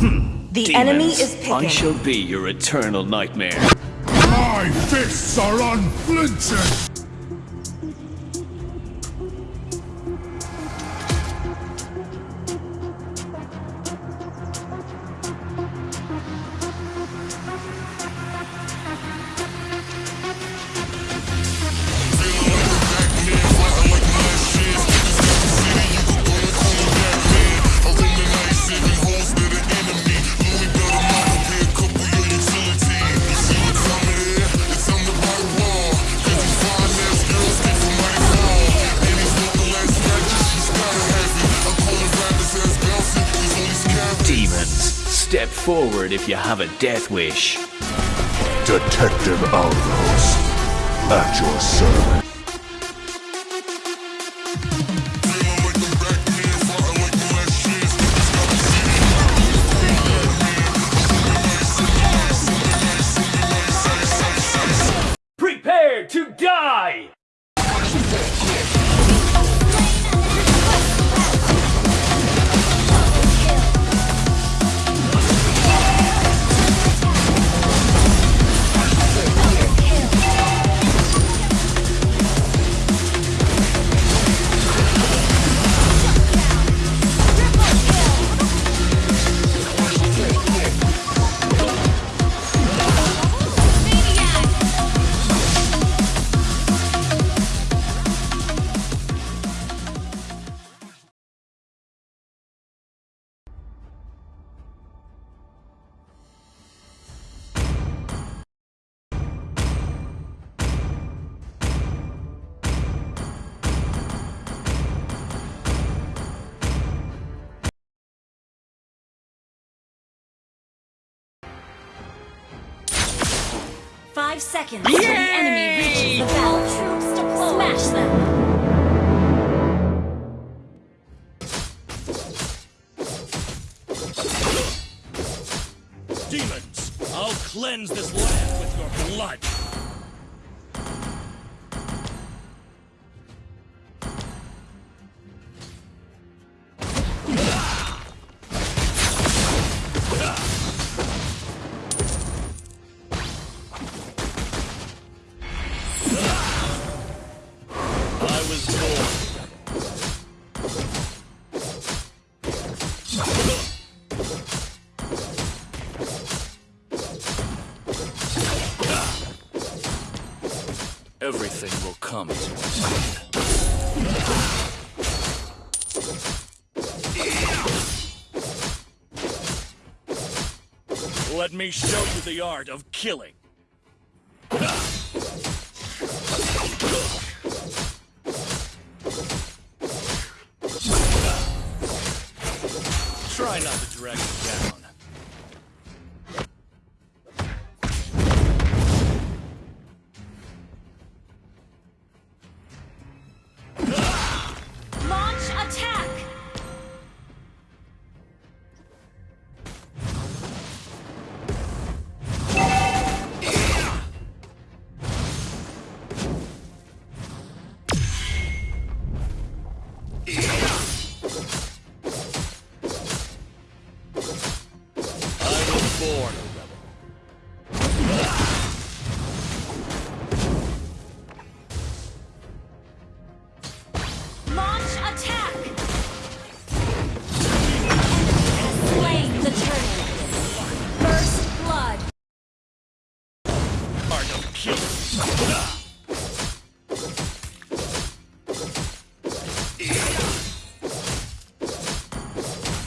The Demons, enemy is picking. I shall be your eternal nightmare. My fists are unflinching! You have a death wish. Detective Alros, at your service. Five seconds till the enemy reaches the bell. Troops deployed. Smash them. Demons, I'll cleanse this Let me show you the art of killing. Try not to drag me down.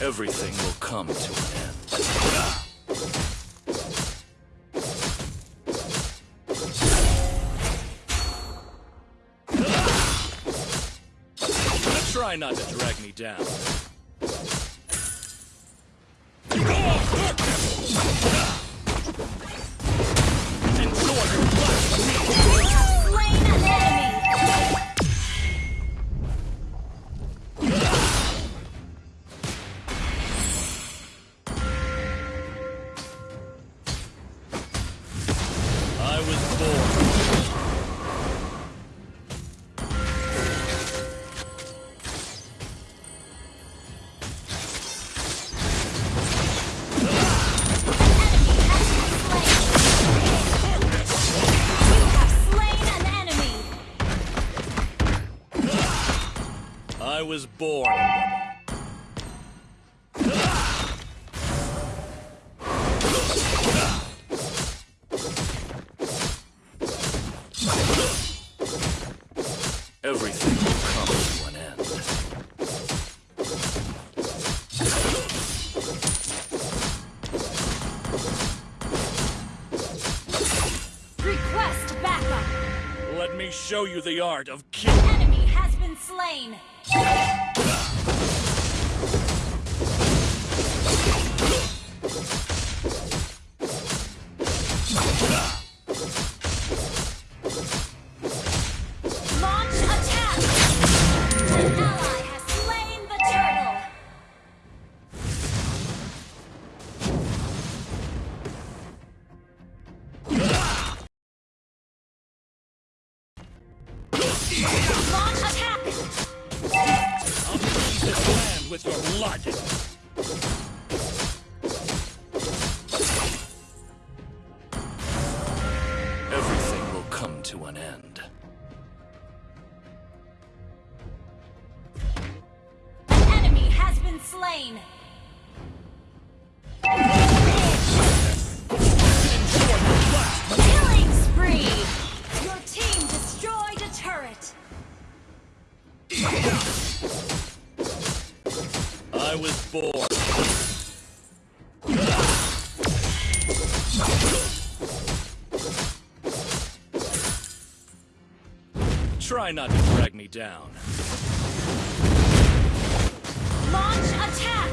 Everything will come to an end. Try not to drag me down. Was born. Everything will come to an end. Request backup. Let me show you the art of killing. Enemy has been slain. With your blood. Try not to drag me down. Launch attack.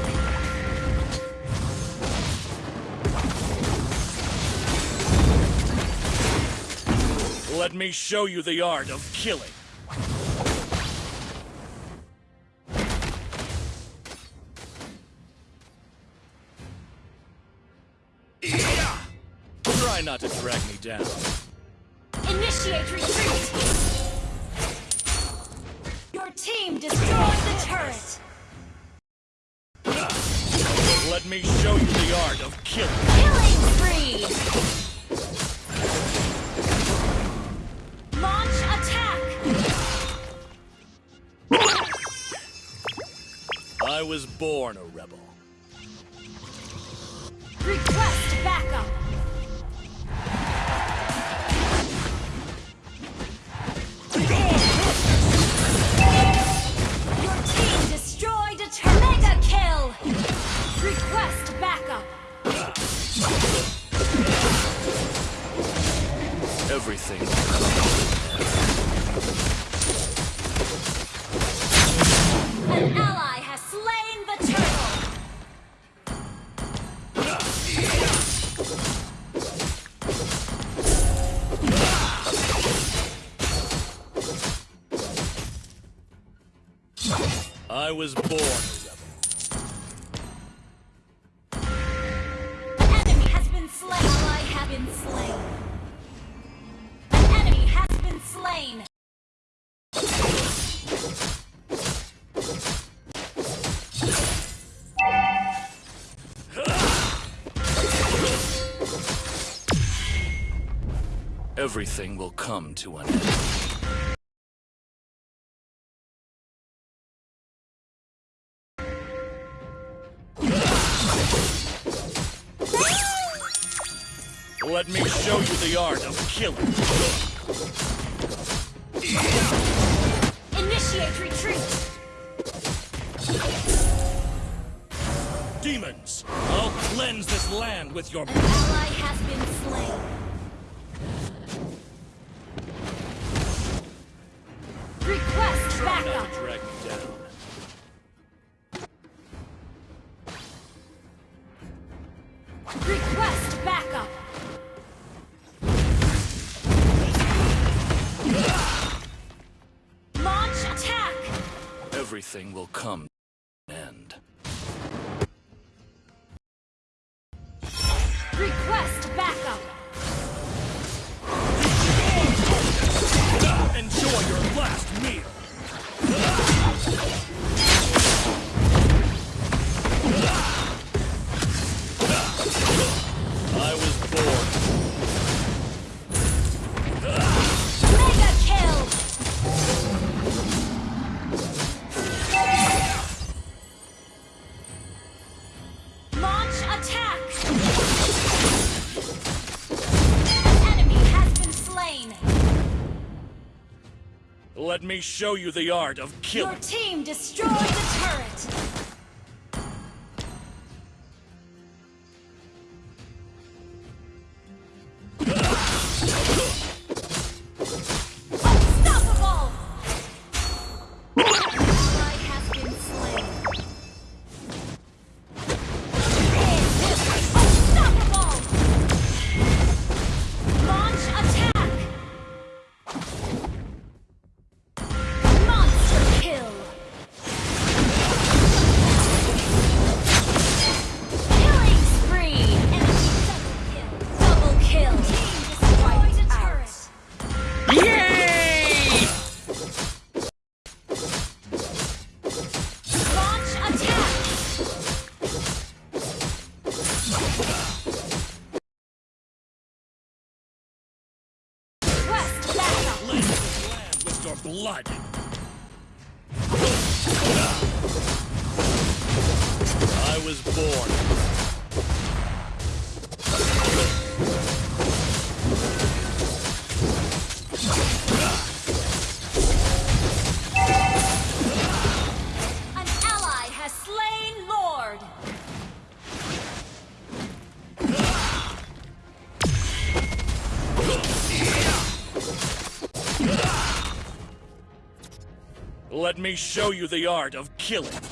Let me show you the art of killing. Try not to drag me down. Initiate retreat. Team destroyed the turret. Let me show you the art of killing. Killing spree. Launch attack. I was born a rebel. Request backup. Request backup. Everything. An ally has slain the turtle. I was born Everything will come to an end. Let me show you the art of killing. Initiate retreat. Demons, I'll cleanse this land with your An ally has been slain. Request backup. drag me down. Request backup. Launch attack. Everything will come me show you the art of killing. Your team destroyed the turret! blood. I was born show you the art of killing.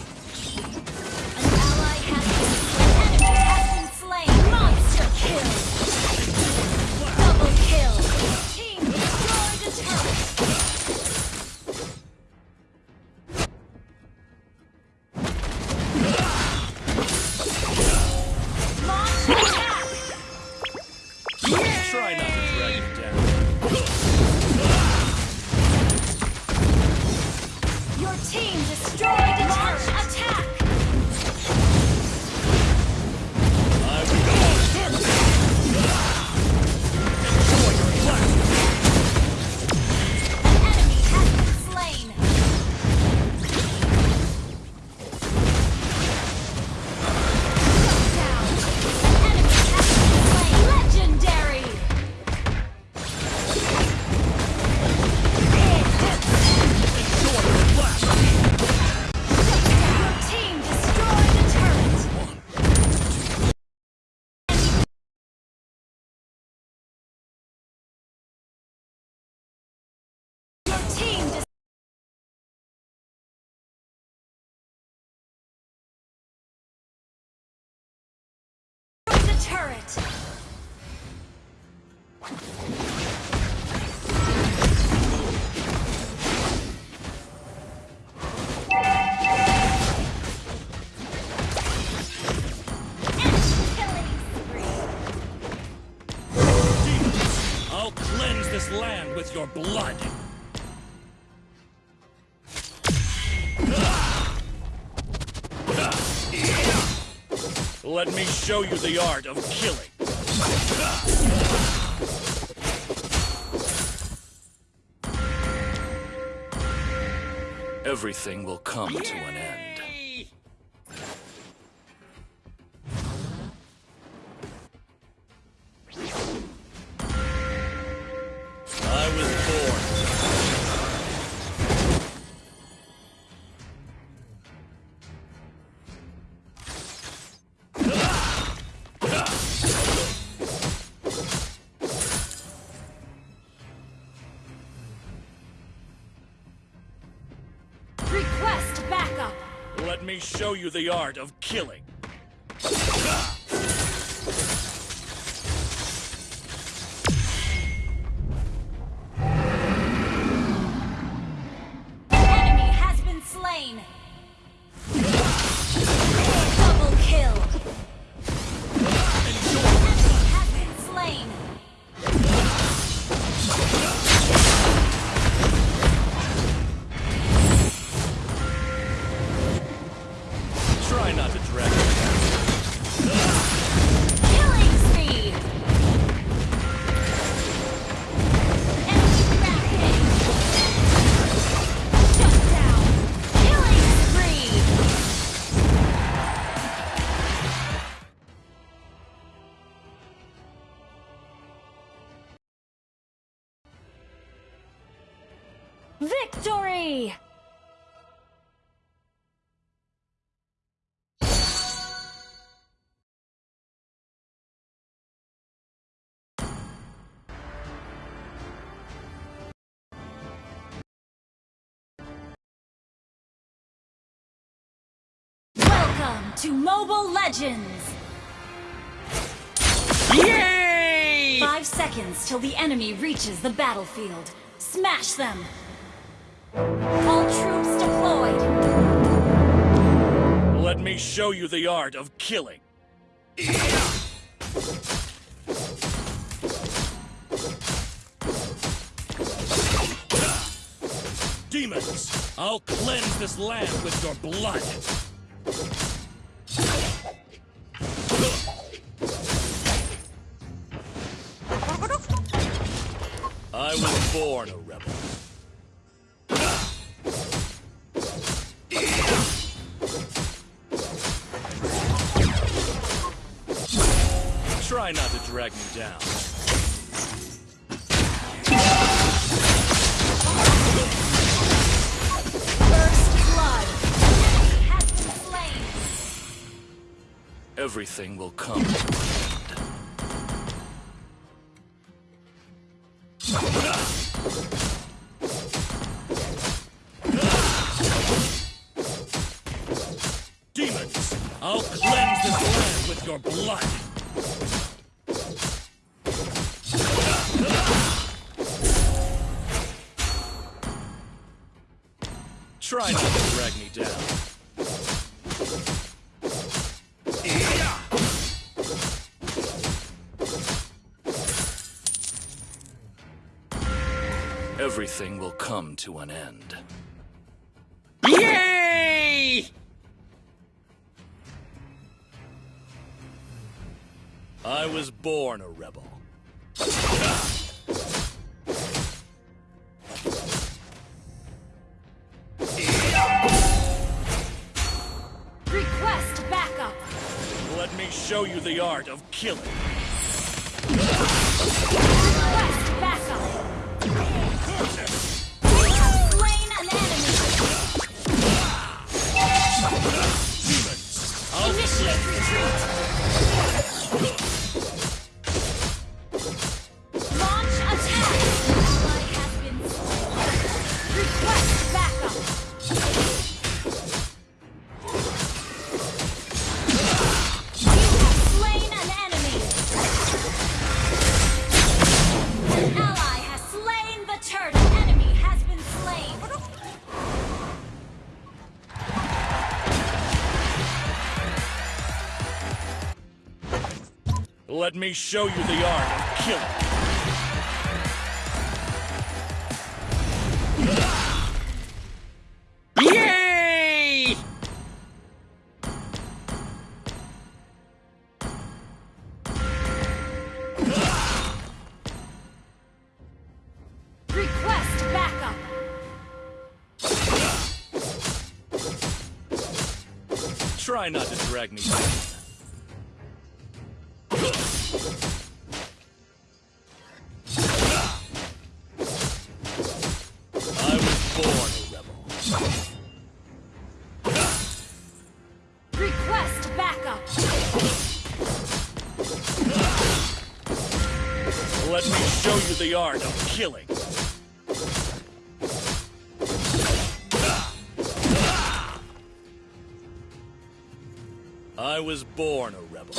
with your blood! Let me show you the art of killing. Everything will come to an end. show you the art of killing. Welcome to Mobile Legends! Yay! Five seconds till the enemy reaches the battlefield. Smash them! All troops deployed! Let me show you the art of killing. Demons, I'll cleanse this land with your blood. Born a rebel. Try not to drag me down. First blood! Enemy has been slain! Everything will come. Everything will come to an end. Yay! I was born a rebel. Request backup! Let me show you the art of killing. Let me show you the art of killing. Let me show you the art of killing. I was born a rebel.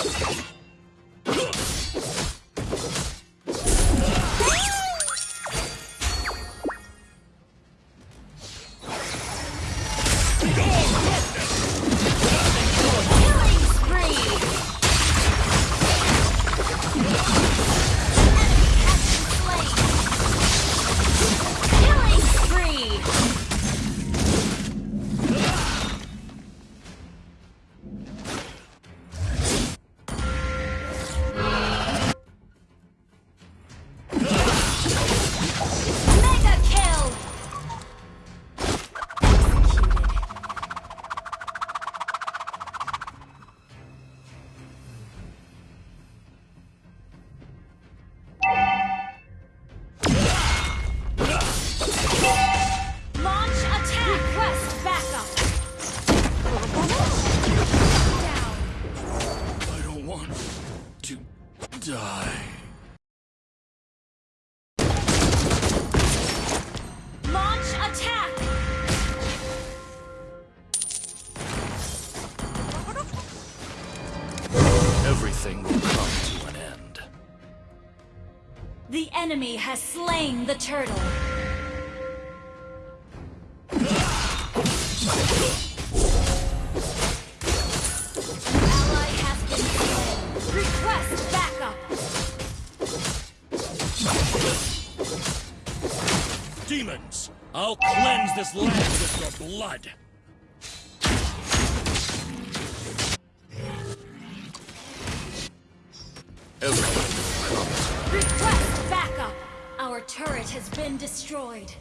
Enemy has slain the turtle. An ally has been slain. Request backup! Demons, I'll cleanse this land with your blood. To Request backup! Our turret has been destroyed.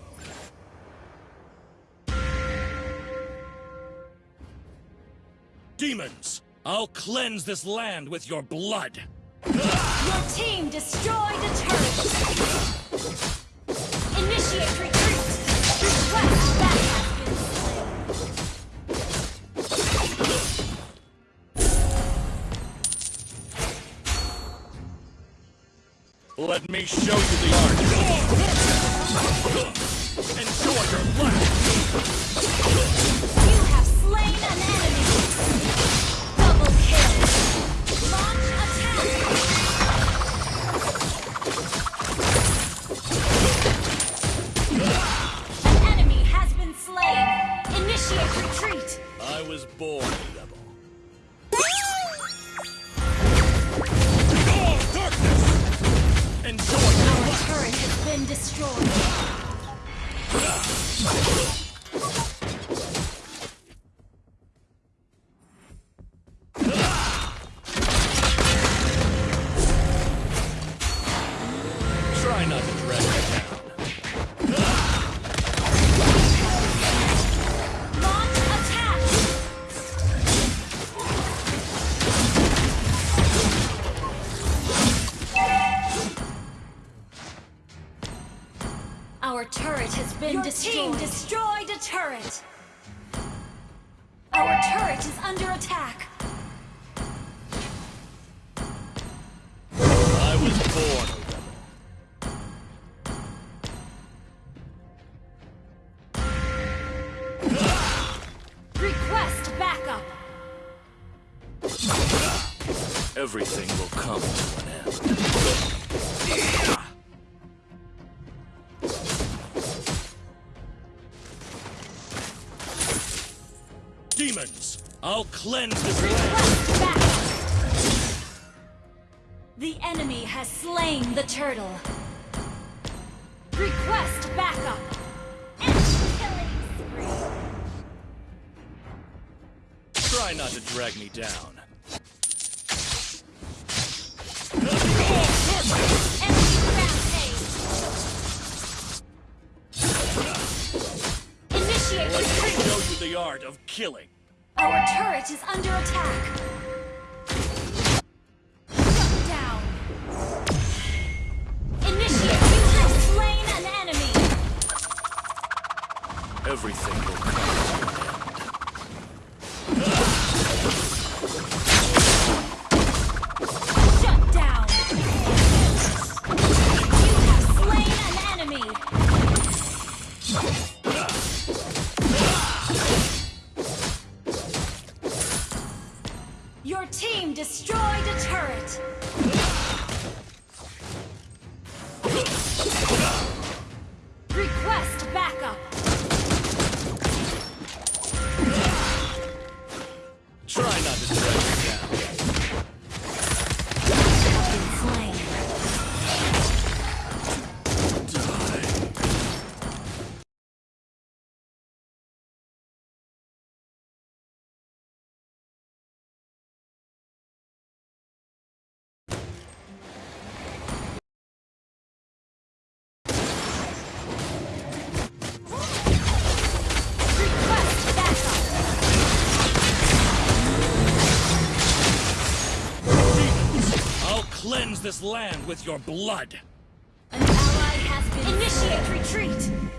Demons, I'll cleanse this land with your blood. Your team destroyed a turret! Initiate retreat! Request me show you the art. Enjoy your life. Everything will come to an end. Demons, I'll cleanse this land. The enemy has slain the turtle. Request backup. Enemy. Try not to drag me down. Art of killing. Our turret is under attack. This land with your blood. An ally has been initiate retreat.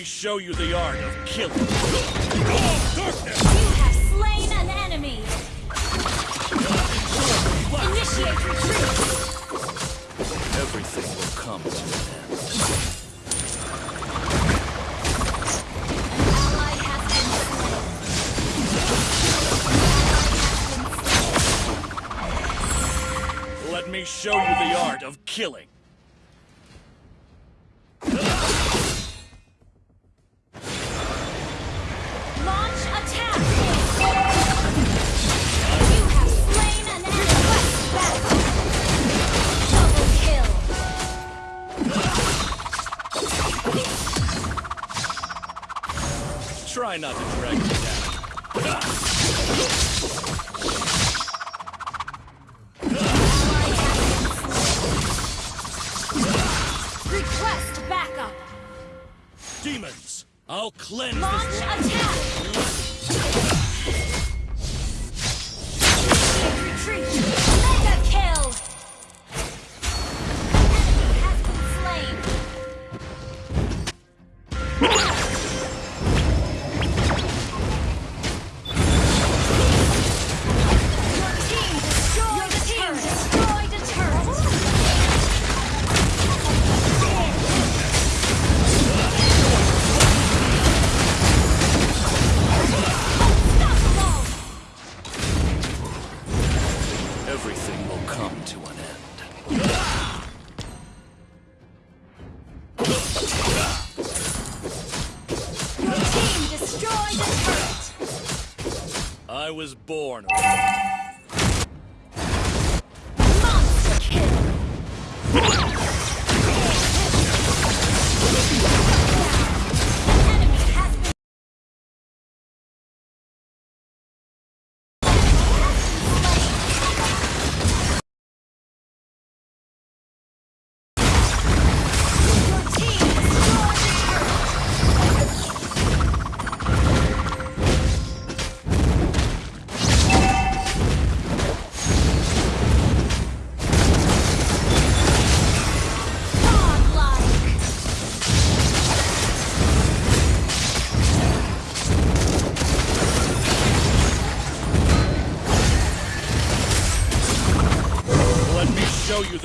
Me show you the art of killing. Oh, darkness! You have slain an enemy! Initiate retreat! Everything will come to an end. An ally has been slain. Let me show you the art of killing. I'll cleanse Launch attack!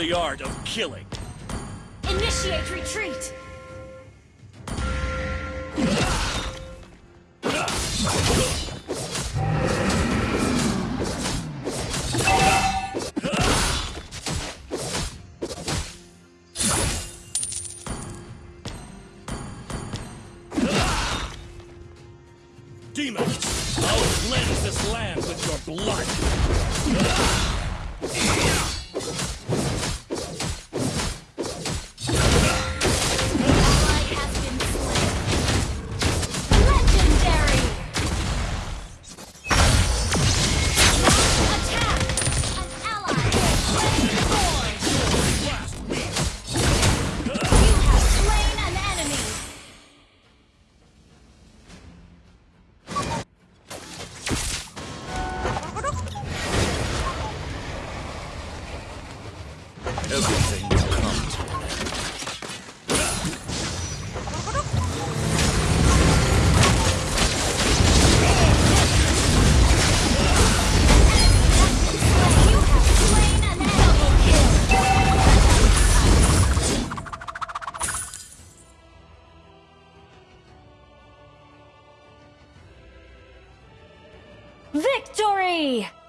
The art of killing. Initiate retreat! Demons! I'll cleanse this land with your blood. Victory!